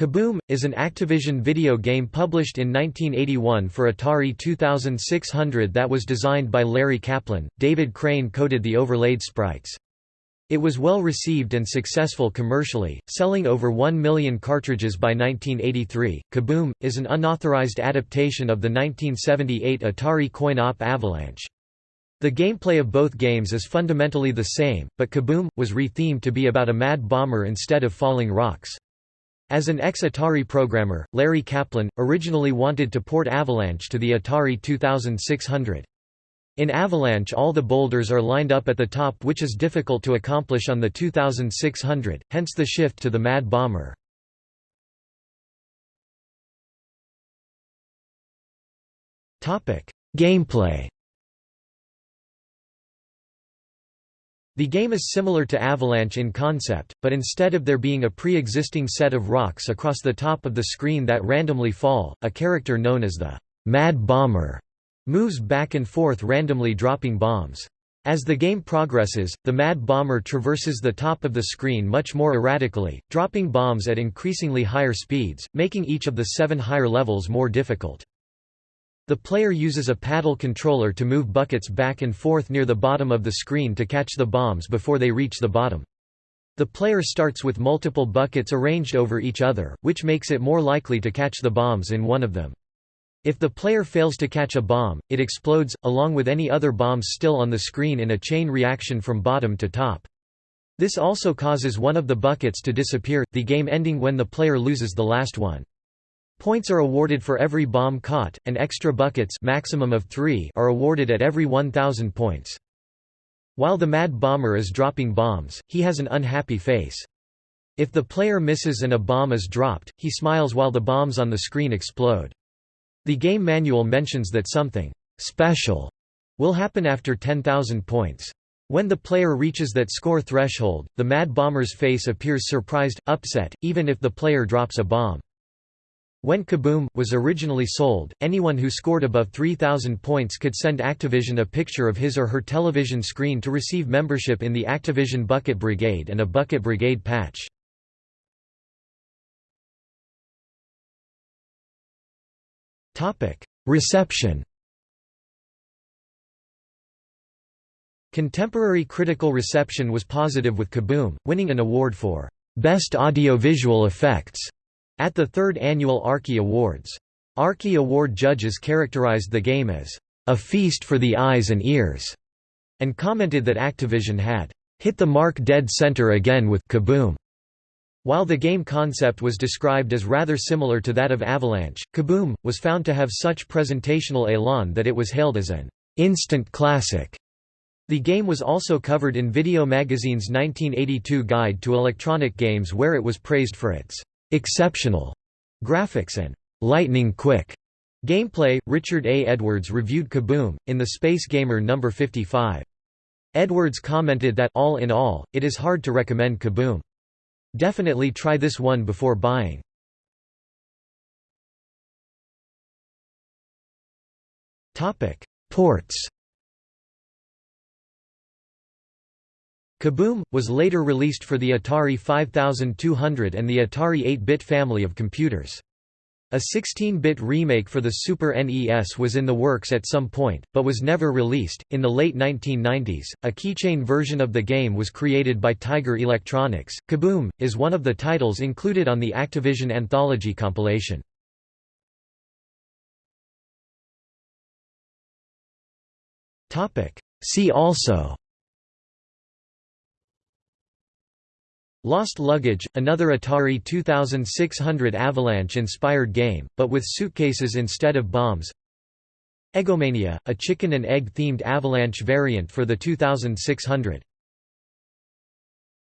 Kaboom! is an Activision video game published in 1981 for Atari 2600 that was designed by Larry Kaplan. David Crane coded the overlaid sprites. It was well received and successful commercially, selling over 1 million cartridges by 1983. Kaboom! is an unauthorized adaptation of the 1978 Atari coin-op Avalanche. The gameplay of both games is fundamentally the same, but Kaboom! was rethemed to be about a mad bomber instead of falling rocks. As an ex-Atari programmer, Larry Kaplan, originally wanted to port Avalanche to the Atari 2600. In Avalanche all the boulders are lined up at the top which is difficult to accomplish on the 2600, hence the shift to the Mad Bomber. Gameplay The game is similar to Avalanche in concept, but instead of there being a pre-existing set of rocks across the top of the screen that randomly fall, a character known as the Mad Bomber moves back and forth randomly dropping bombs. As the game progresses, the Mad Bomber traverses the top of the screen much more erratically, dropping bombs at increasingly higher speeds, making each of the seven higher levels more difficult. The player uses a paddle controller to move buckets back and forth near the bottom of the screen to catch the bombs before they reach the bottom. The player starts with multiple buckets arranged over each other, which makes it more likely to catch the bombs in one of them. If the player fails to catch a bomb, it explodes, along with any other bombs still on the screen in a chain reaction from bottom to top. This also causes one of the buckets to disappear, the game ending when the player loses the last one. Points are awarded for every bomb caught, and extra buckets maximum of three are awarded at every 1,000 points. While the Mad Bomber is dropping bombs, he has an unhappy face. If the player misses and a bomb is dropped, he smiles while the bombs on the screen explode. The game manual mentions that something «special» will happen after 10,000 points. When the player reaches that score threshold, the Mad Bomber's face appears surprised, upset, even if the player drops a bomb. When Kaboom! was originally sold, anyone who scored above 3,000 points could send Activision a picture of his or her television screen to receive membership in the Activision Bucket Brigade and a Bucket Brigade patch. Reception Contemporary critical reception was positive with Kaboom! winning an award for Best Audio-Visual Effects at the third annual Arkie Awards. Arkie Award judges characterized the game as a feast for the eyes and ears, and commented that Activision had hit the mark dead center again with Kaboom. While the game concept was described as rather similar to that of Avalanche, Kaboom! was found to have such presentational elan that it was hailed as an instant classic. The game was also covered in Video Magazine's 1982 Guide to Electronic Games where it was praised for its exceptional graphics and lightning quick gameplay. Richard A. Edwards reviewed Kaboom! in the Space Gamer No. 55. Edwards commented that, all in all, it is hard to recommend Kaboom! Definitely try this one before buying. Ports Kaboom! was later released for the Atari 5200 and the Atari 8-bit family of computers. A 16-bit remake for the Super NES was in the works at some point, but was never released. In the late 1990s, a keychain version of the game was created by Tiger Electronics. Kaboom! is one of the titles included on the Activision Anthology compilation. See also Lost Luggage, another Atari 2600 Avalanche-inspired game, but with suitcases instead of bombs. Eggomania, a chicken and egg-themed Avalanche variant for the 2600